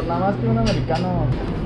Pues nada más que un americano.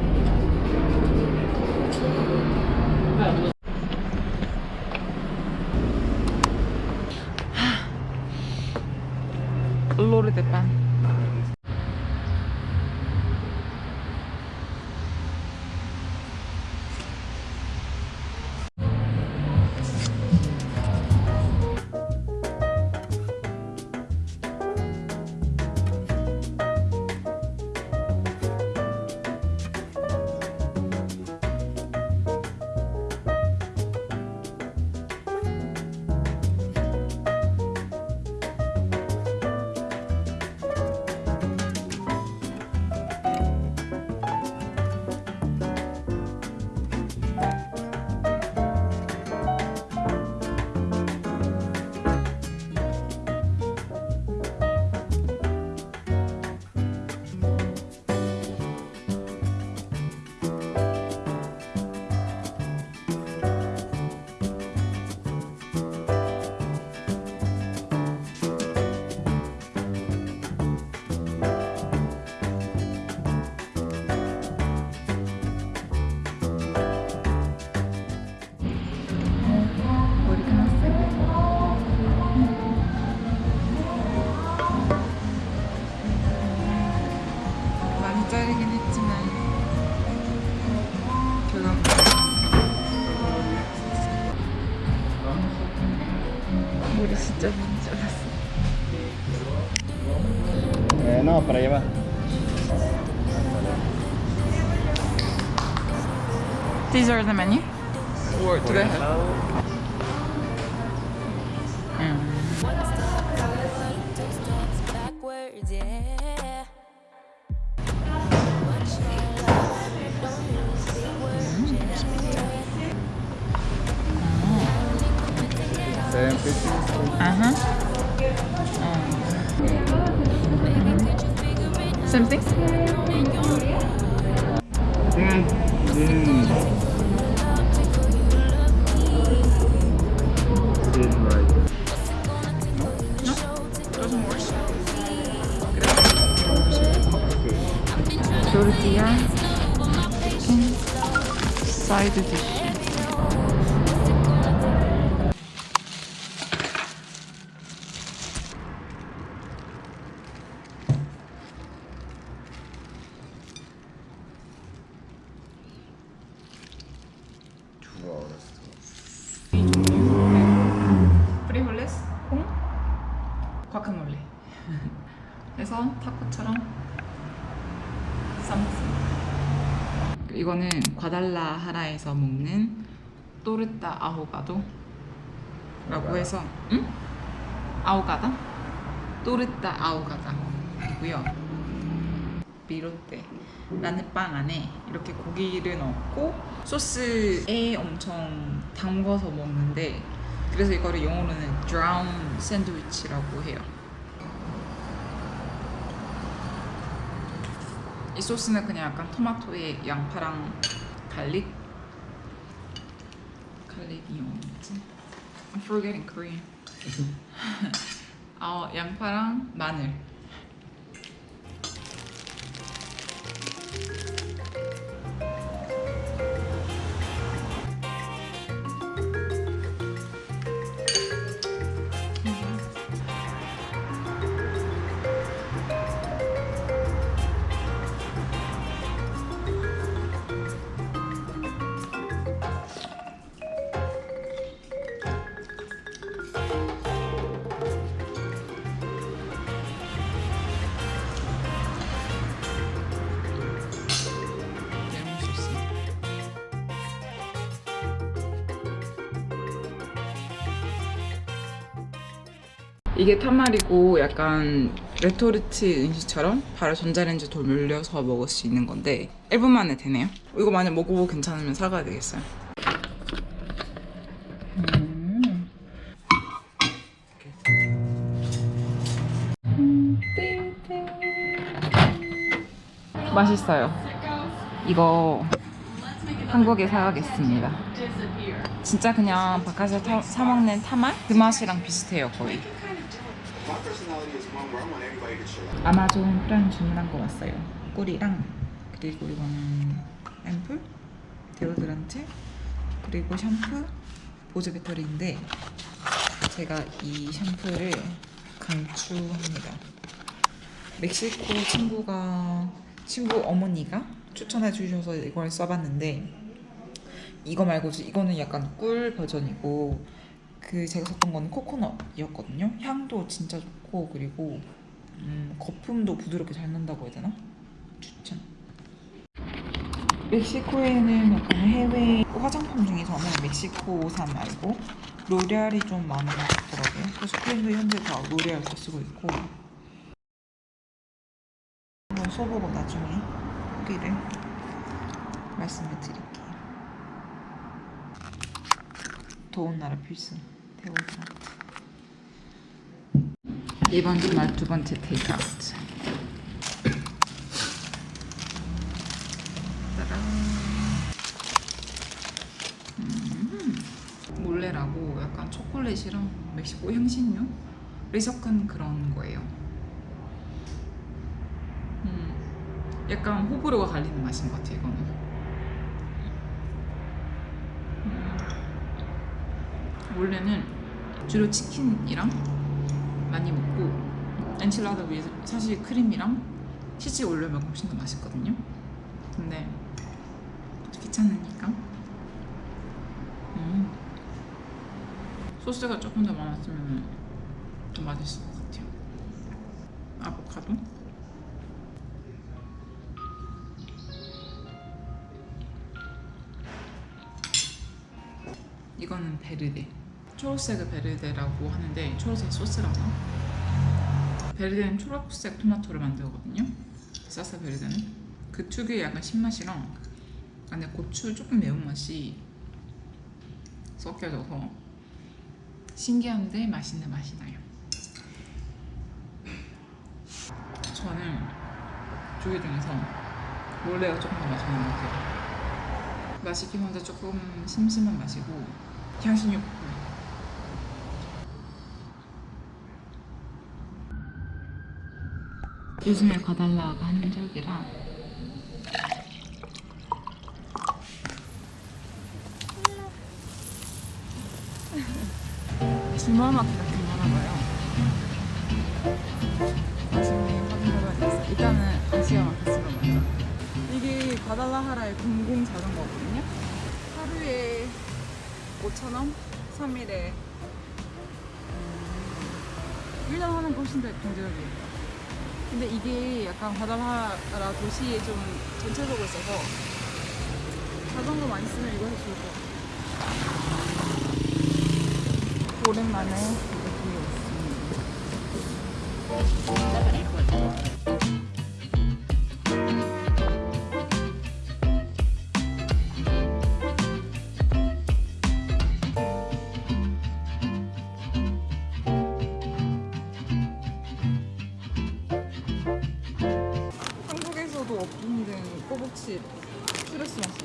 Eh, no, para allá va. These are the menu? Or to the Same pizza. Uh-huh. Um, Something? Mm. Mm. tortilla side dish. Two hours. 프리홀레스 콩 과카몰레 그래서 타코처럼 싸먹습니다 이거는 과달라하라에서 먹는 또르타 아호가도라고 해서 응? 아호가다? 또르타 아호가다이고요 비로떼라는 빵 안에 이렇게 고기를 넣고 소스에 엄청 담궈서 먹는데 그래서 이거를 영어로는 drown 샌드위치라고 해요. 이 소스는 그냥 약간 토마토에 양파랑 갈릭 갈릭이 영어 뭐지? I'm forgetting Korean. 어, 양파랑 마늘 이게 타마리고 약간 레토르트 음식처럼 바로 전자레인지 돌려서 먹을 수 있는 건데 1분 만에 되네요. 이거 만약 먹어보고 괜찮으면 사가야 되겠어요. 음. 맛있어요. 이거 한국에 사가겠습니다. 진짜 그냥 바깥에서 타- 사 먹는 tamal 그 맛이랑 비슷해요 거의. 아마존 프라임 주문한 거 왔어요. 꿀이랑 그리고 이거는 앰플, 데오드란트, 그리고 샴푸, 보조 배터리인데 제가 이 샴푸를 강추합니다. 멕시코 친구가 친구 어머니가 추천해 주셔서 이걸 써봤는데 이거 말고 이거는 약간 꿀 버전이고 그 제가 썼던 거는 코코넛이었거든요. 향도 진짜 좋고 그리고 음, 거품도 부드럽게 잘 난다고 해야 되나? 추천. 멕시코에는 약간 해외 화장품 중에서는 멕시코산 말고 로레알이 좀 많은 것 같더라고요. 그래서 크림도 현재 다 로레알 거 쓰고 있고 한번 써보고 나중에 후기를 말씀을 드릴게요. 더운 나라 필수 데오드란트. 이번 주말 두 번째 테이크아웃. 음, 몰레라고 약간 초콜릿이랑 멕시코 향신료를 섞은 그런 거예요. 음, 약간 호불호가 갈리는 맛인 것 같아요, 이거는. 음, 원래는 주로 치킨이랑 많이 먹고 엔칠라다 위에 사실 크림이랑 치즈 올려 먹으면 훨씬 더 맛있거든요. 근데 귀찮으니까 음. 소스가 조금 더 많았으면 더 맛있을 것 같아요. 아보카도 이거는 베르데 초록색 베르데라고 하는데 초록색 소스라고. 베르데는 초록색 토마토를 만들거든요. 사사 베르데는. 그 특유의 약간 신맛이랑 안에 고추 조금 매운맛이 섞여져서 신기한데 맛있는 맛이 나요. 저는 조개 중에서 원래가 조금 더 맛있는 것 같아요. 맛있긴 한데 조금 심심한 맛이고 향신료 볶음 요즘에 과달라가 한적이라. 주말마트가 괜찮아 봐요. 나중에 확인해봐야겠어 일단은 아시아 마켓으로 먼저. 이게 과달라하라의 공공 자전거거든요. 하루에 5,000원? 3일에. 음, 1년 하는 거 훨씬 더 경제적이에요 근데 이게 약간 과달라하라 도시에 좀 전체적으로 있어서 자전거 많이 쓰면 이거 것 같아요. 오랜만에 여기에 한국에서 추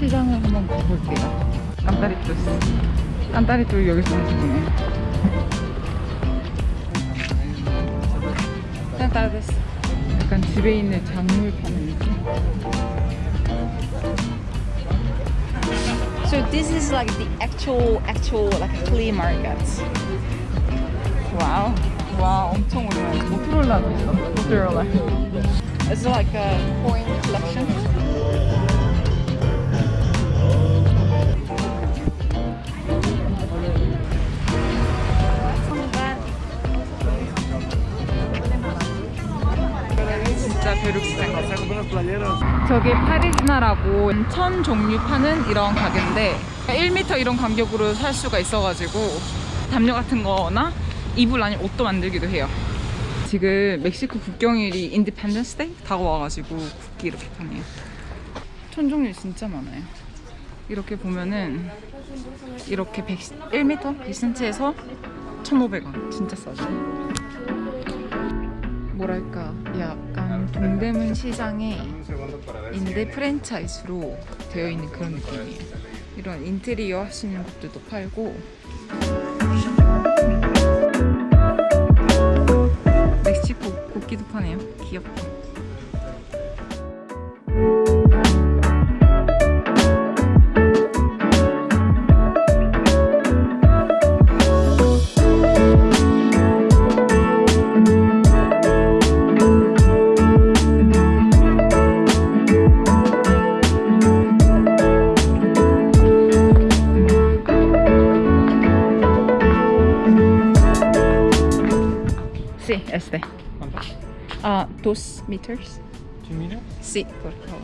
시장을 한번 가볼게요. 깐따리뚜. 깐따리뚜 여기서 하시네. 깐따리뚜. 약간 집에 있는 작물 파는 느낌. So this is like the actual, actual like flea market. 와우. 와, 엄청 오래. 모토로라도 있어. 모토로라. It's like a coin collection. 벼룩시장. 저게 파리지나라고 천 종류 파는 이런 가게인데 1m 이런 간격으로 살 수가 있어가지고 담요 같은 거나 이불 아니면 옷도 만들기도 해요. 지금 멕시코 국경일이 Independence Day 다가와가지고 국기 이렇게 파네요. 천 종류 진짜 많아요. 이렇게 보면은 이렇게 100, 1m 100cm에서 1,500원 진짜 싸죠. 뭐랄까 약간 동대문 시장의 인데 프랜차이즈로 되어 있는 그런 느낌이에요. 이런 인테리어 하시는 것들도 팔고 멕시코 국기도 파네요. 귀엽다. Sí, este. Ah, dos meters. Sí, por favor.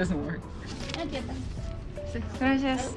Doesn't work. Sí, gracias.